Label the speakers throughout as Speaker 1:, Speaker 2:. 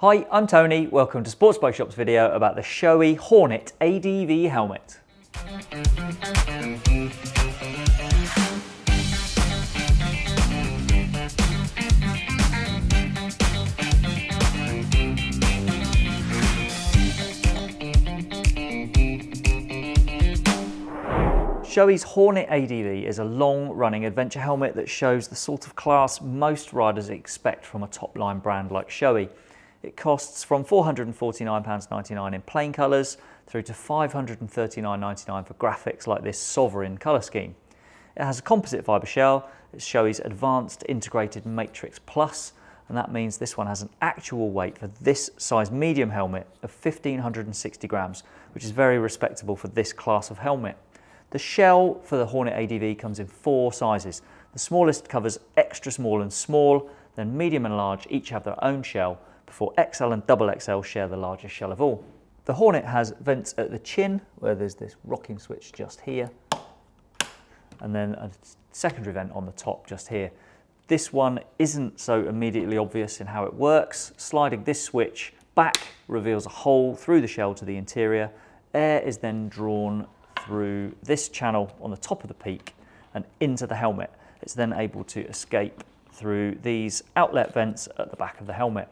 Speaker 1: Hi, I'm Tony. Welcome to Sports Bike Shop's video about the Shoei Hornet ADV helmet. Shoei's Hornet ADV is a long-running adventure helmet that shows the sort of class most riders expect from a top-line brand like Shoei. It costs from £449.99 in plain colours through to £539.99 for graphics like this Sovereign colour scheme. It has a composite fibre shell, it's Shoei's Advanced Integrated Matrix Plus, and that means this one has an actual weight for this size medium helmet of 1560 grams, which is very respectable for this class of helmet. The shell for the Hornet ADV comes in four sizes. The smallest covers extra small and small, then medium and large each have their own shell, before XL and double XL share the largest shell of all. The Hornet has vents at the chin, where there's this rocking switch just here, and then a secondary vent on the top just here. This one isn't so immediately obvious in how it works. Sliding this switch back reveals a hole through the shell to the interior. Air is then drawn through this channel on the top of the peak and into the helmet. It's then able to escape through these outlet vents at the back of the helmet.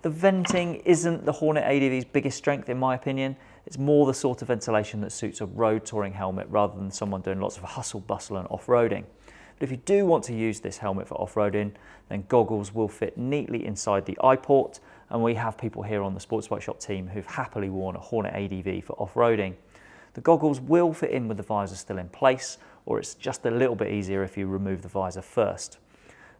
Speaker 1: The venting isn't the Hornet ADV's biggest strength in my opinion. It's more the sort of ventilation that suits a road touring helmet rather than someone doing lots of hustle bustle and off-roading. But if you do want to use this helmet for off-roading, then goggles will fit neatly inside the eye port and we have people here on the Sports Bike Shop team who've happily worn a Hornet ADV for off-roading. The goggles will fit in with the visor still in place, or it's just a little bit easier if you remove the visor first.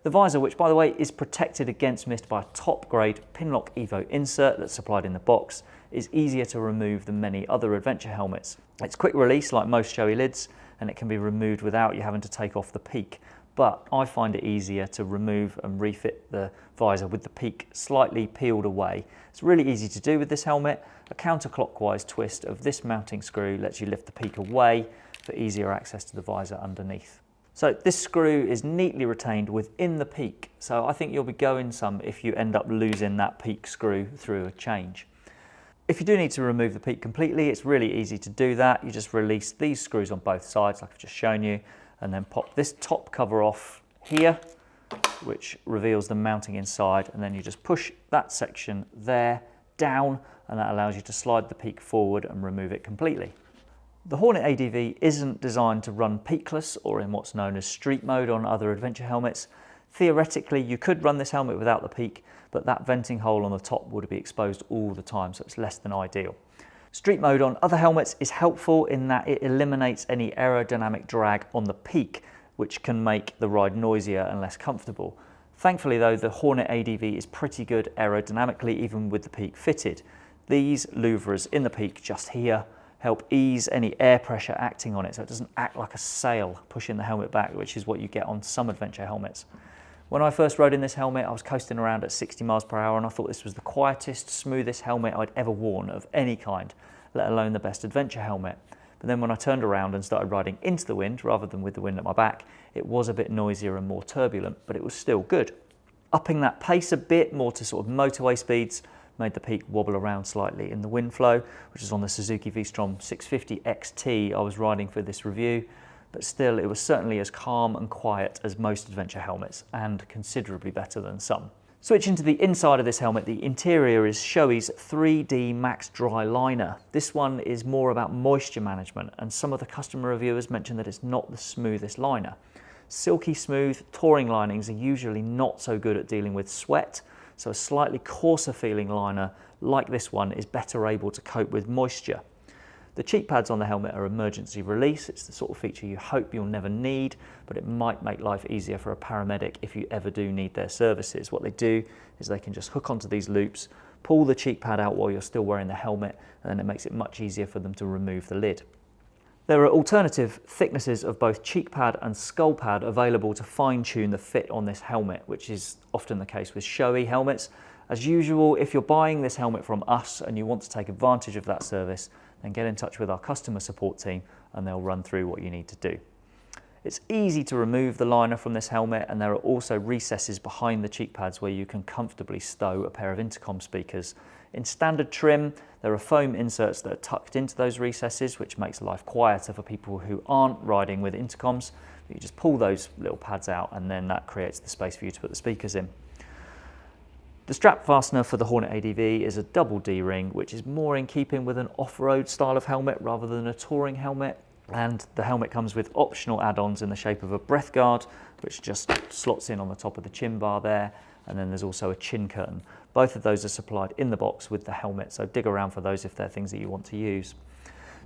Speaker 1: The visor, which by the way is protected against mist by a top grade Pinlock Evo insert that's supplied in the box, is easier to remove than many other adventure helmets. It's quick release like most Shoei lids, and it can be removed without you having to take off the peak but I find it easier to remove and refit the visor with the peak slightly peeled away. It's really easy to do with this helmet. A counterclockwise twist of this mounting screw lets you lift the peak away for easier access to the visor underneath. So this screw is neatly retained within the peak, so I think you'll be going some if you end up losing that peak screw through a change. If you do need to remove the peak completely, it's really easy to do that. You just release these screws on both sides like I've just shown you and then pop this top cover off here which reveals the mounting inside and then you just push that section there down and that allows you to slide the peak forward and remove it completely. The Hornet ADV isn't designed to run peakless or in what's known as street mode on other adventure helmets. Theoretically you could run this helmet without the peak but that venting hole on the top would be exposed all the time so it's less than ideal. Street mode on other helmets is helpful in that it eliminates any aerodynamic drag on the peak, which can make the ride noisier and less comfortable. Thankfully though, the Hornet ADV is pretty good aerodynamically even with the peak fitted. These louvres in the peak just here help ease any air pressure acting on it so it doesn't act like a sail pushing the helmet back, which is what you get on some adventure helmets. When I first rode in this helmet, I was coasting around at 60 miles per hour and I thought this was the quietest, smoothest helmet I'd ever worn of any kind, let alone the best adventure helmet. But then when I turned around and started riding into the wind rather than with the wind at my back, it was a bit noisier and more turbulent, but it was still good. Upping that pace a bit more to sort of motorway speeds made the peak wobble around slightly in the wind flow, which is on the Suzuki V-Strom 650 XT I was riding for this review but still it was certainly as calm and quiet as most adventure helmets and considerably better than some. Switching to the inside of this helmet, the interior is Shoei's 3D Max Dry Liner. This one is more about moisture management and some of the customer reviewers mentioned that it's not the smoothest liner. Silky smooth touring linings are usually not so good at dealing with sweat, so a slightly coarser feeling liner like this one is better able to cope with moisture. The cheek pads on the helmet are emergency release. It's the sort of feature you hope you'll never need, but it might make life easier for a paramedic if you ever do need their services. What they do is they can just hook onto these loops, pull the cheek pad out while you're still wearing the helmet, and then it makes it much easier for them to remove the lid. There are alternative thicknesses of both cheek pad and skull pad available to fine tune the fit on this helmet, which is often the case with Shoei helmets. As usual, if you're buying this helmet from us and you want to take advantage of that service, then get in touch with our customer support team and they'll run through what you need to do. It's easy to remove the liner from this helmet and there are also recesses behind the cheek pads where you can comfortably stow a pair of intercom speakers. In standard trim, there are foam inserts that are tucked into those recesses, which makes life quieter for people who aren't riding with intercoms. You just pull those little pads out and then that creates the space for you to put the speakers in. The strap fastener for the Hornet ADV is a double D-ring, which is more in keeping with an off-road style of helmet rather than a touring helmet. And the helmet comes with optional add-ons in the shape of a breath guard, which just slots in on the top of the chin bar there. And then there's also a chin curtain. Both of those are supplied in the box with the helmet, so dig around for those if they're things that you want to use.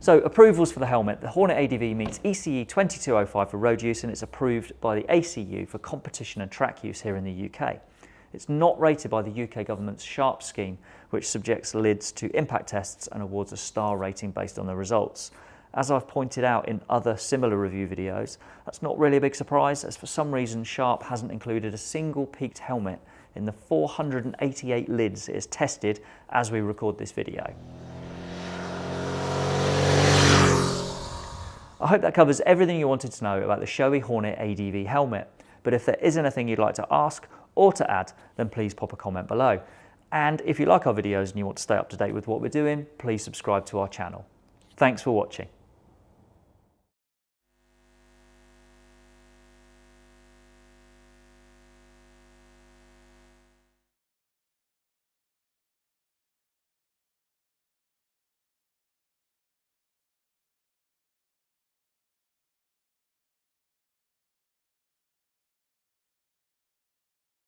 Speaker 1: So approvals for the helmet. The Hornet ADV meets ECE 2205 for road use and it's approved by the ACU for competition and track use here in the UK. It's not rated by the UK government's SHARP scheme, which subjects lids to impact tests and awards a star rating based on the results. As I've pointed out in other similar review videos, that's not really a big surprise as for some reason Sharp hasn't included a single peaked helmet in the 488 lids it has tested as we record this video. I hope that covers everything you wanted to know about the Shoei Hornet ADV helmet, but if there is anything you'd like to ask or to add, then please pop a comment below. And if you like our videos and you want to stay up to date with what we're doing, please subscribe to our channel. Thanks for watching.